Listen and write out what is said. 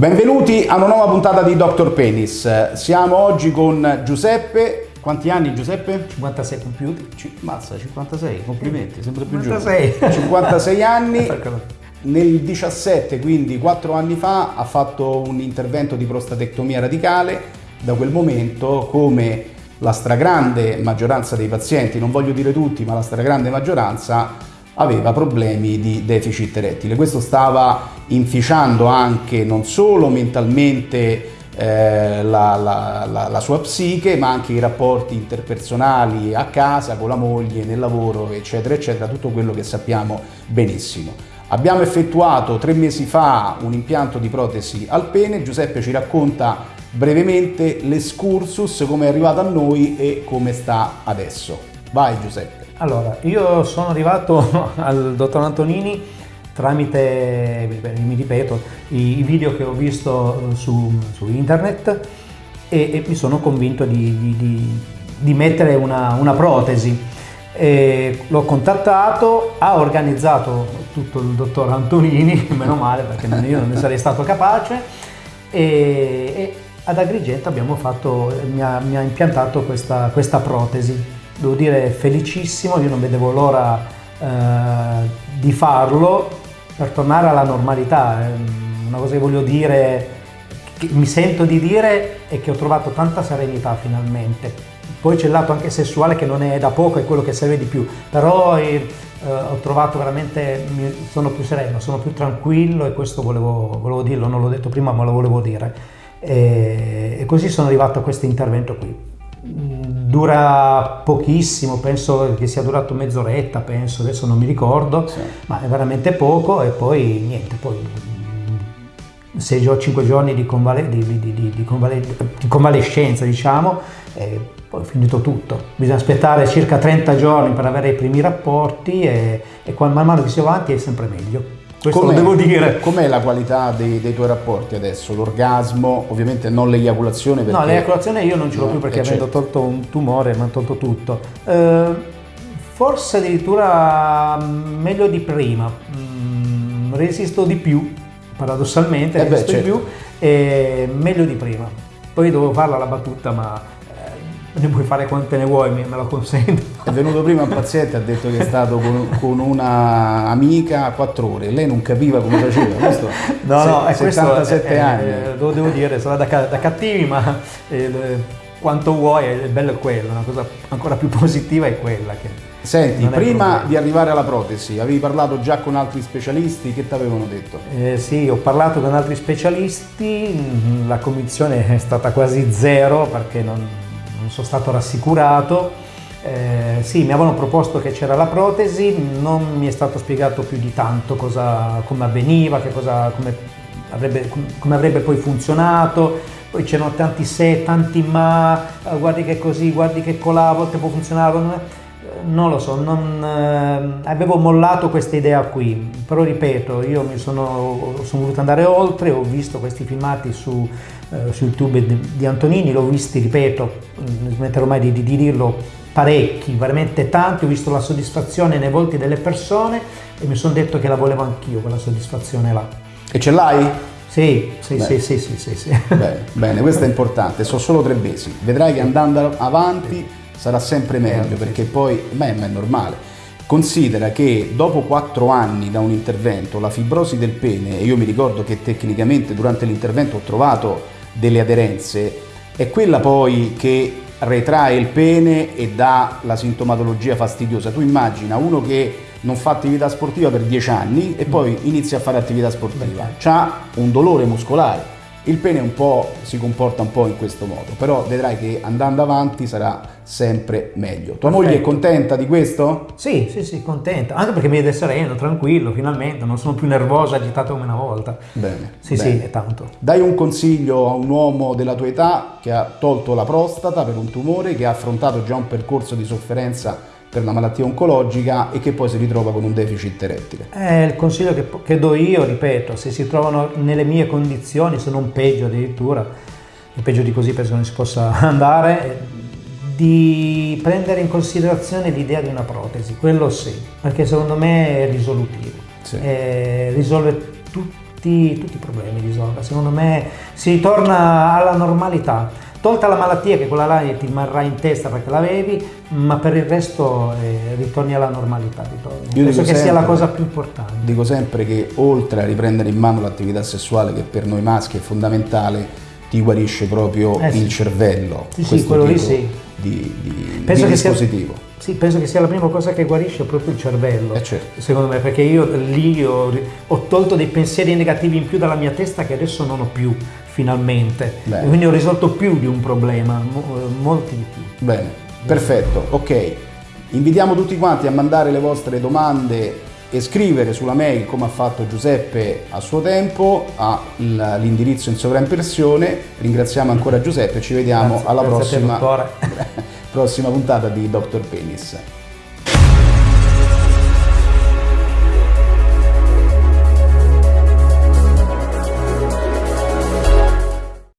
Benvenuti a una nuova puntata di Dr. Penis. Siamo oggi con Giuseppe. Quanti anni Giuseppe? 56 compiuti. C- mazza, 56, complimenti, sempre più 56. giovane. 56 anni. Nel 17, quindi 4 anni fa, ha fatto un intervento di prostatectomia radicale. Da quel momento, come la stragrande maggioranza dei pazienti, non voglio dire tutti, ma la stragrande maggioranza, aveva problemi di deficit erettile. Questo stava inficiando anche non solo mentalmente eh, la, la, la, la, sua psiche, ma anche i rapporti interpersonali a casa, con la moglie, nel lavoro, eccetera, eccetera, tutto quello che sappiamo benissimo. Abbiamo effettuato tre mesi fa un impianto di protesi al pene, Giuseppe ci racconta brevemente l'escursus, come è arrivato a noi e come sta adesso. Vai Giuseppe. Allora, io sono arrivato al dottor Antonini tramite, mi ripeto, i, video che ho visto su, su internet e, e, mi sono convinto di, di, di mettere una, una protesi. L'ho contattato, ha organizzato tutto il dottor Antonini, meno male perché io non ne sarei stato capace, e, e ad Agrigento abbiamo fatto, mi ha, mi ha impiantato questa, questa protesi devo dire felicissimo, io non vedevo l'ora eh, di farlo per tornare alla normalità. Una cosa che voglio dire, che mi sento di dire è che ho trovato tanta serenità finalmente. Poi c'è il lato anche sessuale che non è da poco, è quello che serve di più, però eh, ho trovato veramente, sono più sereno, sono più tranquillo e questo volevo, volevo dirlo, non l'ho detto prima ma lo volevo dire. E, e così sono arrivato a questo intervento qui dura pochissimo, penso che sia durato mezz'oretta, penso, adesso non mi ricordo, sì. ma è veramente poco e poi niente, poi 6 o 5 giorni di, convale, di, di, di, convale, convalescenza, diciamo, e poi è finito tutto. Bisogna aspettare circa 30 giorni per avere i primi rapporti e, e man mano che si va avanti è sempre meglio. Questo com'è, devo dire. Com'è la qualità dei, dei, tuoi rapporti adesso? L'orgasmo, ovviamente non l'eiaculazione perché... No, l'eiaculazione io non ce l'ho no, più perché avendo certo. tolto un tumore mi hanno tolto tutto. Eh, forse addirittura mm, meglio di prima. Mm, resisto di più, paradossalmente, eh resisto beh, certo. di più, e meglio di prima. Poi dovevo farla la battuta, ma ne puoi fare quante ne vuoi, me lo consento. È venuto prima un paziente ha detto che è stato con, con una amica a quattro ore, lei non capiva come faceva, questo no, no, è 77 questo, anni. Eh, lo devo dire, sarà da, da cattivi, ma eh, quanto vuoi, è bello è quello, una cosa ancora più positiva è quella che... Senti, prima di arrivare alla protesi, avevi parlato già con altri specialisti, che ti avevano detto? Eh, sì, ho parlato con altri specialisti, la convinzione è stata quasi zero perché non sono stato rassicurato. Eh, sì, mi avevano proposto che c'era la protesi, non mi è stato spiegato più di tanto cosa, come avveniva, cosa, come, avrebbe, come, avrebbe, poi funzionato. Poi c'erano tanti se, tanti ma, eh, guardi che così, guardi che colà, a volte può funzionare. Non lo so, non, eh, avevo mollato questa idea qui, però ripeto, io mi sono, sono voluto andare oltre, ho visto questi filmati su, eh, su YouTube di, Antonini, l'ho visti, ripeto, non smetterò mai di, di, di dirlo, parecchi, veramente tanti, ho visto la soddisfazione nei volti delle persone e mi sono detto che la volevo anch'io, quella soddisfazione là. E ce l'hai? Sì, sì, sì, sì, sì, sì, sì. Bene, bene, questo è importante, sono solo tre mesi, vedrai che andando avanti sarà sempre meglio perché poi, beh, ma è normale. Considera che dopo quattro anni da un intervento la fibrosi del pene, e io mi ricordo che tecnicamente durante l'intervento ho trovato delle aderenze, è quella poi che retrae il pene e dà la sintomatologia fastidiosa. Tu immagina uno che non fa attività sportiva per dieci anni e poi inizia a fare attività sportiva, ha un dolore muscolare il pene un po' si comporta un po' in questo modo, però vedrai che andando avanti sarà sempre meglio. Tua Perfetto. moglie è contenta di questo? Sì, sì, sì, contenta, anche perché mi vede sereno, tranquillo, finalmente, non sono più nervosa, agitata come una volta. Bene. Sì, bene. sì, è tanto. Dai un consiglio a un uomo della tua età che ha tolto la prostata per un tumore, che ha affrontato già un percorso di sofferenza per una malattia oncologica e che poi si ritrova con un deficit erettile. Eh, il consiglio che, che, do io, ripeto, se si trovano nelle mie condizioni, se non peggio addirittura, e peggio di così penso non si possa andare, di prendere in considerazione l'idea di una protesi, quello sì, perché secondo me è risolutivo, sì. eh, risolve tu, tutti, tutti i problemi di Zoga. Secondo me si ritorna alla normalità. Tolta la malattia, che quella là ti rimarrà in testa perché l'avevi, ma per il resto eh, ritorni alla normalità. Ritorni. Io Penso che sempre, sia la cosa più importante. Dico sempre che oltre a riprendere in mano l'attività sessuale, che per noi maschi è fondamentale, ti guarisce proprio eh, il sì. cervello. Sì, sì, quello lì sì. Di, di, penso di dispositivo. Sia, sì, penso che sia la prima cosa che guarisce proprio il cervello. Eh certo. Secondo me, perché io lì ho, ho, tolto dei pensieri negativi in più dalla mia testa che adesso non ho più, finalmente. Bene. Quindi ho risolto più di un problema, molti di più. Bene, perfetto, ok. Invitiamo tutti quanti a mandare le vostre domande e scrivere sulla mail come ha fatto Giuseppe a suo tempo all'indirizzo in sovraimpressione. Ringraziamo ancora Giuseppe, ci vediamo grazie, alla grazie prossima, prossima puntata di Dr. Penis.